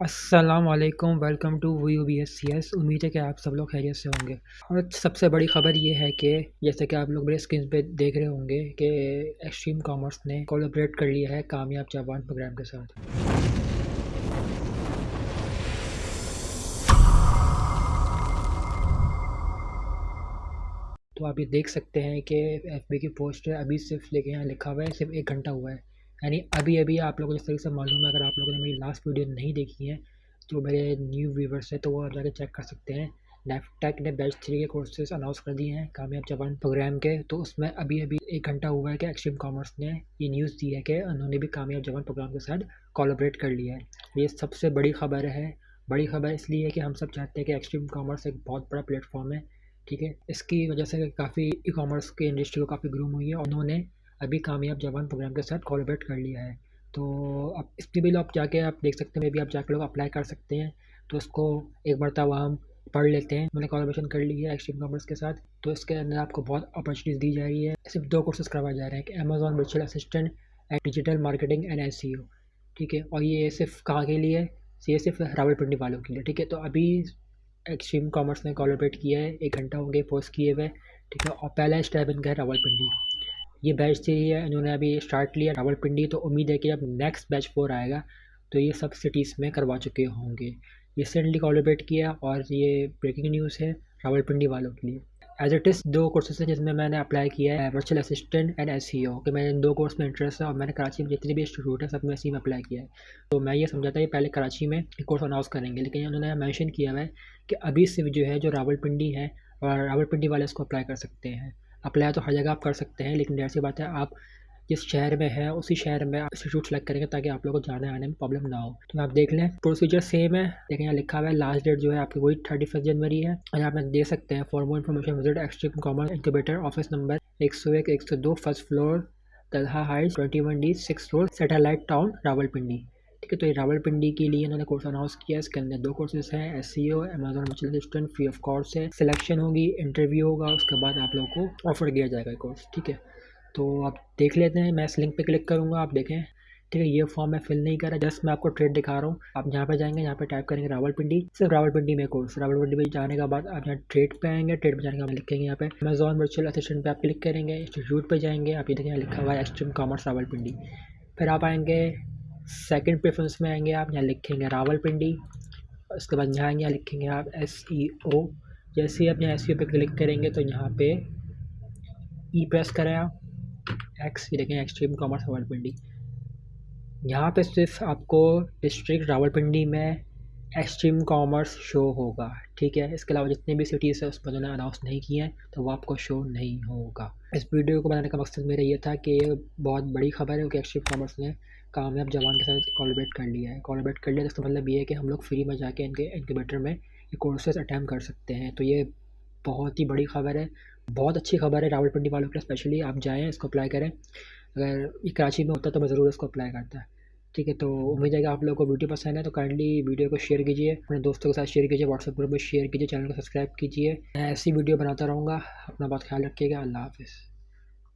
अस्सलाम वालेकुम to V U B S C S उम्मीद है कि आप सब लोग खैरियत से होंगे। और सबसे बड़ी ख़बर ये है कि जैसे कि आप लोग मेरे स्क्रीन पे देख रहे होंगे कि एक्सट्रीम कॉमर्स ने कोलैबोरेट कर लिया है कामयाब जापान प्रोग्राम के साथ। तो आप ये देख सकते हैं कि एफ़ बी की पोस्ट अभी सिर्फ़ लेके यहाँ लिखा हुआ है, सिर्फ़ एक घंटा हुआ है। यानी अभी अभी आप लोगों को जिस तरीके से मालूम है, अगर आप लोगों ने मेरी लास्ट वीडियो नहीं देखी है तो मेरे न्यू व्यूवर्स है तो वो आप जाके चेक कर सकते हैं। नेफटेक ने बैच थ्री के कोर्सेज अनाउंस कर दिए हैं कामयाब जवान प्रोग्राम के। तो उसमें अभी अभी एक घंटा हुआ है कि एक्सट्रीम कॉमर्स ने ये न्यूज़ दी है कि उन्होंने भी कामयाब जवान प्रोग्राम के साथ कोलोबरेट कर लिया है। ये सबसे बड़ी खबर है। बड़ी खबर इसलिए है कि हम सब चाहते हैं कि एक्सट्रीम कॉमर्स एक बहुत बड़ा प्लेटफॉर्म है, ठीक है? इसकी वजह से काफ़ी ई कॉमर्स की इंडस्ट्री को काफ़ी ग्रूम हुई है। उन्होंने अभी कामयाब जवान प्रोग्राम के साथ कोलबरेट कर लिया है। तो अब इसके भी आप जाके आप देख सकते हैं, मे भी आप जाके लोग अप्लाई कर सकते हैं। तो उसको एक बार तब हम पढ़ लेते हैं। मैंने कॉलोबरेशन कर ली है एक्सट्रीम कॉमर्स के साथ। तो इसके अंदर आपको बहुत अपॉर्चुनिटीज़ दी जा रही है। सिर्फ़ दो कोर्सेज करवाए जा रहे हैं कि Amazon virtual assistant and digital marketing and S ठीक है? और ये सिर्फ़ कहाँ के लिए है? ये सिर्फ़ रावलपिंडी वालों के लिए। ठीक है? तो अभी एक्सट्रीम कॉमर्स ने कॉलोबरेट किया है, एक घंटा हो गया पोस्ट किए हुए। ठीक है? और पहला स्टेप इनका है रावलपिंडी। ये बैच है इन्होंने अभी स्टार्ट लिया रावलपिंडी तो उम्मीद है कि अब नेक्स्ट बैच फोर आएगा तो ये सब सिटीज़ में करवा चुके होंगे। रिसेंटली कॉलोबरेट किया और ये ब्रेकिंग न्यूज़ है रावलपिंडी वालों के लिए। एज इट इज़ दो कोर्सेज हैं जिसमें मैंने अप्लाई किया है virtual assistant and S C O कि मैंने इन दो कोर्स में इंटरेस्ट है और मैंने कराची में जितने भी इंस्टीट्यूट हैं, सब में इसी में अप्लाई किया है। तो मैं ये समझा था कि पहले कराची में कोर्स अनाउंस करेंगे, लेकिन उन्होंने मैंशन किया हुआ है कि अभी से जो है, जो रावलपिंडी है और रावलपिंडी वाले इसको अप्लाई कर सकते हैं। अप्लाई तो हर जगह आप कर सकते हैं, लेकिन जैसी बात है आप जिस शहर में है, उसी शहर में इंस्टीट्यूट सेलेक्ट करेंगे ताकि आप लोगों को जाने आने में प्रॉब्लम ना हो। तो आप देख लें प्रोसीजर सेम है, लेकिन यहाँ लिखा हुआ है लास्ट डेट जो है आपकी वही थर्टी फ़र्स्ट जनवरी है। और यहाँ देख सकते हैं for more information visit extreme commerce incubator office number एक सौ एक एक सौ दो first floor Talha height twenty one D six road satellite town Rawalpindi ठीक है तो ये रावलपिंडी के लिए इन्होंने कोर्स अनाउंस किया इसके अंदर दो कोर्सेज हैं S C O Amazon virtual assistant free of course है। सिलेक्शन होगी इंटरव्यू होगा, उसके बाद आप लोगों को ऑफ़र किया जाएगा कोर्स ठीक है? तो आप देख लेते हैं, मैं इस लिंक पे क्लिक करूँगा, आप देखें, ठीक है? ये फॉर्म मैं फिल नहीं कर जस्ट मैं आपको ट्रेड दिखा रहा हूँ। आप यहाँ पे जाएँगे यहाँ पे टाइप करेंगे रावलपिंडी, सिर्फ़ रावलपिंडी में कोर्स रावलपिंडी में जाने के बाद आप यहाँ ट्रेड पे आएँगे ट्रेड पे जाने के बाद लिखेंगे यहाँ पे अमेजॉन वर्चुअल असिस्टेंट पे आप क्लिक करेंगे इंस्टीट्यूट पे जाएँगे, आप ये देखें लिखा हुआ है एक्सट्रीम कॉमर्स रावलपिंडी। फिर आप आएँगे सेकेंड प्रेफरेंस में आएँगे आप, यहाँ लिखेंगे रावलपिंडी, उसके बाद यहाँ यहाँ लिखेंगे आप एस ई ओ जैसे ही आप यहाँ एस ई ओ पे क्लिक करेंगे तो यहाँ पे ई e प्रेस करें आप एक्स ये देखें एक्सट्रीम कॉमर्स रावलपिंडी। यहाँ पे सिर्फ़ आपको डिस्ट्रिक्ट रावलपिंडी में एक्सट्रीम कॉमर्स शो होगा। ठीक है, इसके अलावा जितने भी सिटीज़ है, उस पर उन्होंने अनाउंस नहीं किए हैं तो वो आपको शो नहीं होगा। इस वीडियो को बनाने का मकसद मेरा ये था कि ये बहुत बड़ी खबर है कि एक्सट्रीम कॉमर्स ने कामयाब जवान के साथ कॉलोबरेट कर लिया है। कॉलोबरेट कर लिया तो इसका मतलब ये है कि हम लोग फ्री में जाके इनके इनक्यूबेटर में कोर्सेज अटैम्प कर सकते हैं। तो ये बहुत ही बड़ी खबर है, बहुत अच्छी खबर है रावलपिंडी वालों के लिए स्पेशली आप जाएँ, इसको अप्लाई करें। अगर ये कराची में होता तो मैं ज़रूर इसको अप्लाई करता। ठीक है तो उम्मीद है कि आप लोगों को वीडियो पसंद है तो काइंडली वीडियो को शेयर कीजिए, अपने दोस्तों के साथ शेयर कीजिए व्हाट्सएप ग्रुप में शेयर कीजिए चैनल को सब्सक्राइब कीजिए। मैं ऐसी वीडियो बनाता रहूँगा, अपना बहुत ख्याल रखिएगा, अल्लाह हाफिज़।